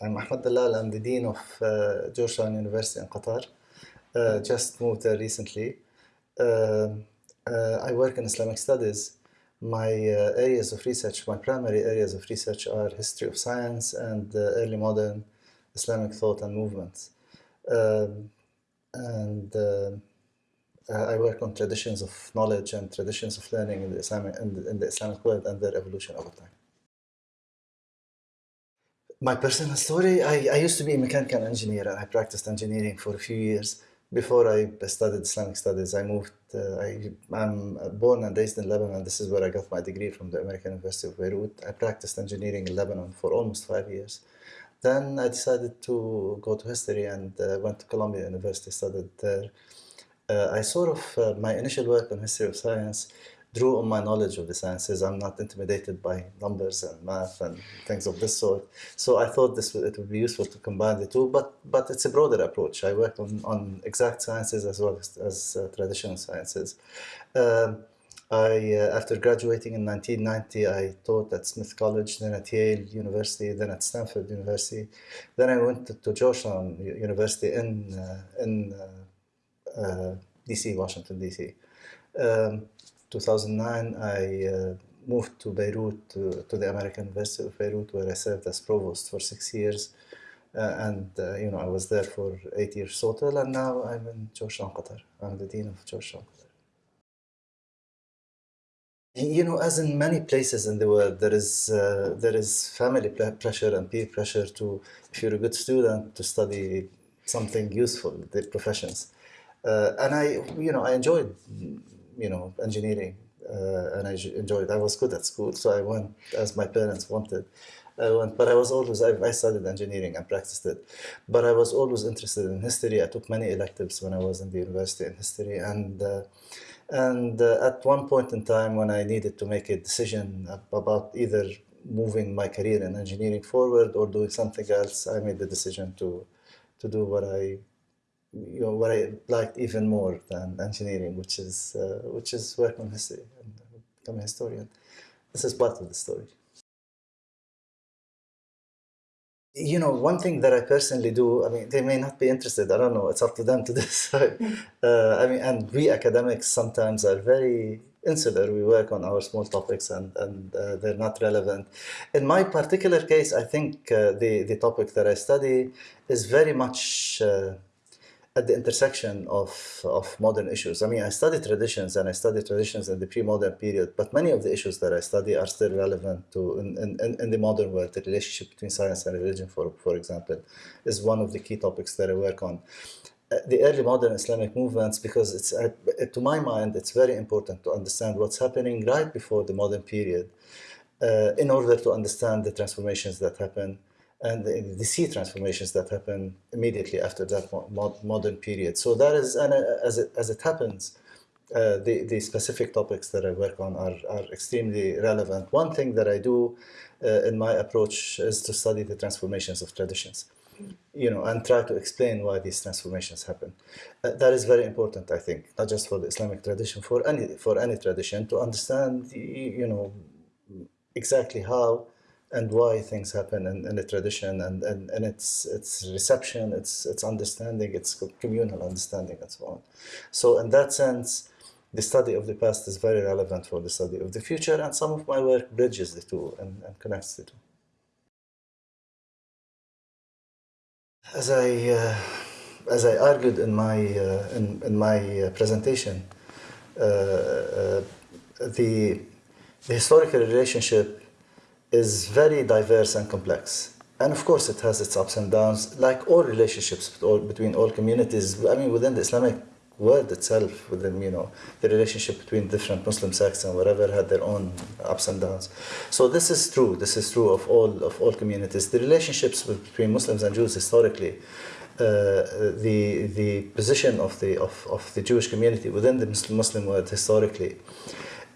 I'm Ahmad Dallal. I'm the Dean of uh, Georgetown University in Qatar. Uh, just moved there recently. Um, uh, I work in Islamic studies. My uh, areas of research, my primary areas of research are history of science and uh, early modern Islamic thought and movements. Um, and uh, I work on traditions of knowledge and traditions of learning in the Islamic, in the, in the Islamic world and their evolution over time. My personal story, I, I used to be a mechanical engineer and I practiced engineering for a few years. Before I studied Islamic studies, I moved, uh, I, I'm born and raised in Lebanon. This is where I got my degree from the American University of Beirut. I practiced engineering in Lebanon for almost five years. Then I decided to go to history and uh, went to Columbia University, studied there. Uh, I sort of, uh, my initial work on history of science drew on my knowledge of the sciences. I'm not intimidated by numbers and math and things of this sort. So I thought this would, it would be useful to combine the two, but but it's a broader approach. I work on, on exact sciences as well as, as uh, traditional sciences. Um, I, uh, after graduating in 1990, I taught at Smith College, then at Yale University, then at Stanford University. Then I went to, to Georgetown University in, uh, in uh, uh DC, Washington, DC. Um, 2009, I uh, moved to Beirut, to, to, the American University of Beirut, where I served as provost for six years. Uh, and, uh, you know, I was there for eight years total, and now I'm in Georgetown, Qatar. I'm the dean of Georgetown, Qatar. You know, as in many places in the world, there is uh, there is family pressure and peer pressure to, if you're a good student, to study something useful, the professions. Uh, and I, you know, I enjoyed you know, engineering, uh, and I enjoyed. I was good at school, so I went as my parents wanted. I went, but I was always I, I, studied engineering and practiced it, but I was always interested in history. I took many electives when I was in the university in history, and uh, and uh, at one point in time when I needed to make a decision about either moving my career in engineering forward or doing something else, I made the decision to to do what I you know, what I liked even more than engineering, which is uh, which is work on history and become a historian. This is part of the story. You know, one thing that I personally do, I mean, they may not be interested, I don't know, it's up to them to decide. uh, I mean, and we academics sometimes are very insular. We work on our small topics and, and uh, they're not relevant. In my particular case, I think uh, the, the topic that I study is very much uh, at the intersection of, of modern issues. I mean, I study traditions and I study traditions in the pre-modern period, but many of the issues that I study are still relevant to in, in, in the modern world. The relationship between science and religion, for, for example, is one of the key topics that I work on. Uh, the early modern Islamic movements, because it's, to my mind, it's very important to understand what's happening right before the modern period uh, in order to understand the transformations that happen and the, the sea transformations that happen immediately after that mo modern period. So that is, and uh, as it, as it happens, uh, the, the specific topics that I work on are, are extremely relevant. One thing that I do uh, in my approach is to study the transformations of traditions, you know, and try to explain why these transformations happen. Uh, that is very important, I think, not just for the Islamic tradition, for any, for any tradition, to understand, you know, exactly how and why things happen in, in the tradition and, and, and its its reception, its its understanding, its communal understanding and so on. So in that sense, the study of the past is very relevant for the study of the future and some of my work bridges the two and, and connects the two. As I, uh, as I argued in my, uh, in, in my uh, presentation, uh, uh, the, the historical relationship is very diverse and complex. And of course, it has its ups and downs, like all relationships between all communities. I mean, within the Islamic world itself, within, you know, the relationship between different Muslim sects and whatever had their own ups and downs. So this is true. This is true of all, of all communities. The relationships between Muslims and Jews historically, uh, the, the position of the, of, of the Jewish community within the Muslim world historically,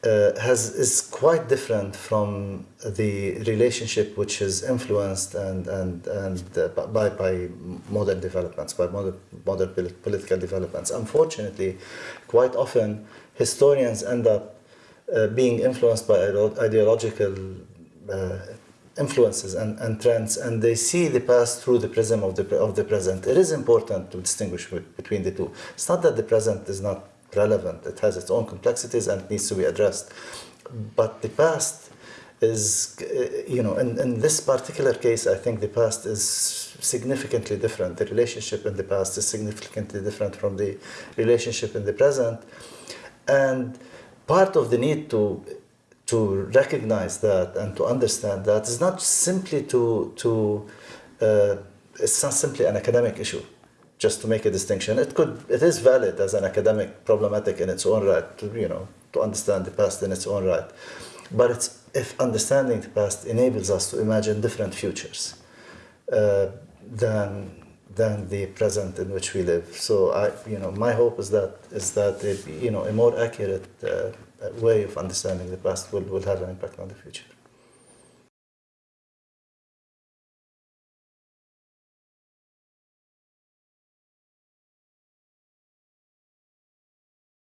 uh, has is quite different from the relationship which is influenced and and and uh, by by modern developments, by modern modern political developments. Unfortunately, quite often historians end up uh, being influenced by ideological uh, influences and, and trends, and they see the past through the prism of the, of the present. It is important to distinguish between the two. It's not that the present is not relevant, it has its own complexities and needs to be addressed. But the past is, uh, you know, in, in this particular case, I think the past is significantly different. The relationship in the past is significantly different from the relationship in the present. And part of the need to to recognize that and to understand that is not simply to to uh, it's not simply an academic issue just to make a distinction it could it is valid as an academic problematic in its own right to you know to understand the past in its own right. But it's if understanding the past enables us to imagine different futures uh, than than the present in which we live. So i you know my hope is that is that it, you know a more accurate uh, way of understanding the past will, will have an impact on the future